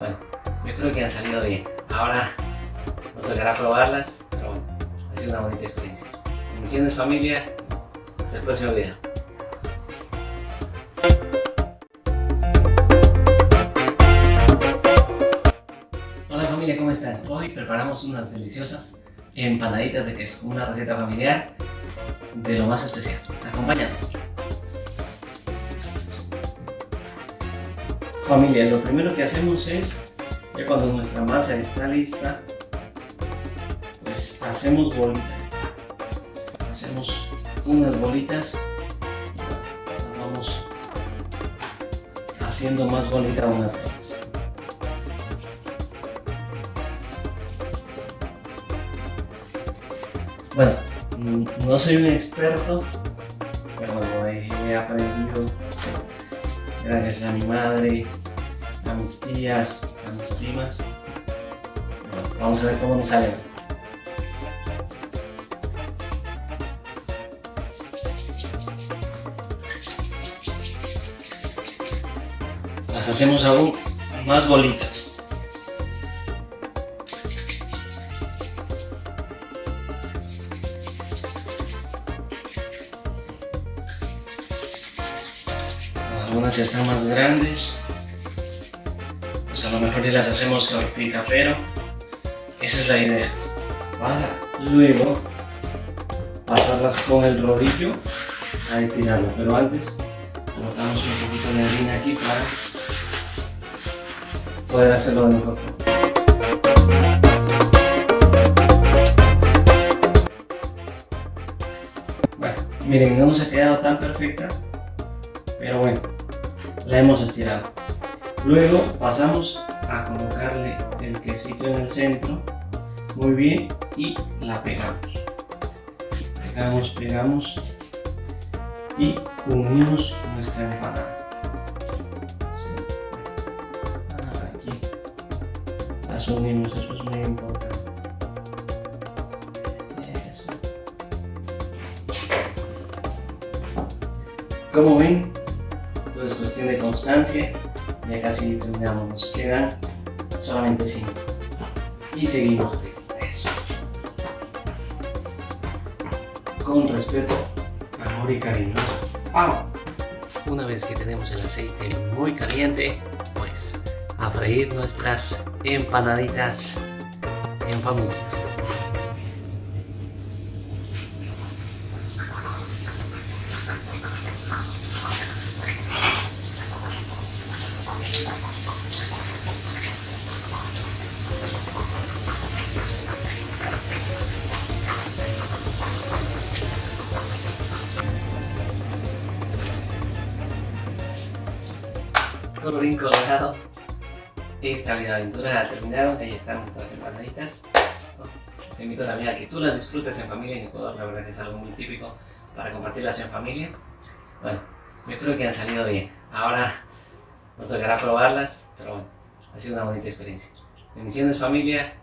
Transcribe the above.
Bueno, yo creo que han salido bien. Ahora nos tocará probarlas, pero bueno, ha sido una bonita experiencia. Bendiciones familia, hasta el próximo video. Hola familia, ¿cómo están? Hoy preparamos unas deliciosas empanaditas de queso, una receta familiar de lo más especial. Acompáñanos. Familia, lo primero que hacemos es, ya cuando nuestra masa está lista, pues hacemos bolitas. Hacemos unas bolitas y vamos haciendo más bolita una vez. Bueno, no soy un experto, pero bueno, he aprendido gracias a mi madre, a mis tías, a mis primas. Vamos a ver cómo nos sale. Las hacemos aún más bolitas. algunas ya están más grandes pues a lo mejor ya las hacemos tortita pero esa es la idea para luego pasarlas con el rodillo a estirarlo pero antes colocamos un poquito de harina aquí para poder hacerlo de mejor forma bueno, miren no nos ha quedado tan perfecta pero bueno la hemos estirado. Luego pasamos a colocarle el quesito en el centro, muy bien, y la pegamos. Pegamos, pegamos y unimos nuestra empanada. Aquí las unimos, eso es muy importante. Como ven, todo es cuestión de constancia. Ya casi terminamos, nos quedan solamente 5. Y seguimos. Eso. Con respeto, amor y cariño. ¡Vamos! Una vez que tenemos el aceite muy caliente, pues a freír nuestras empanaditas en familia. Colorín colorado. Esta vida aventura ha terminado ahí están nuestras empanaditas te invito también a que tú las disfrutes en familia en Ecuador la verdad que es algo muy típico para compartirlas en familia. Bueno yo creo que han salido bien. Ahora nos tocará probarlas pero bueno ha sido una bonita experiencia. Bendiciones familia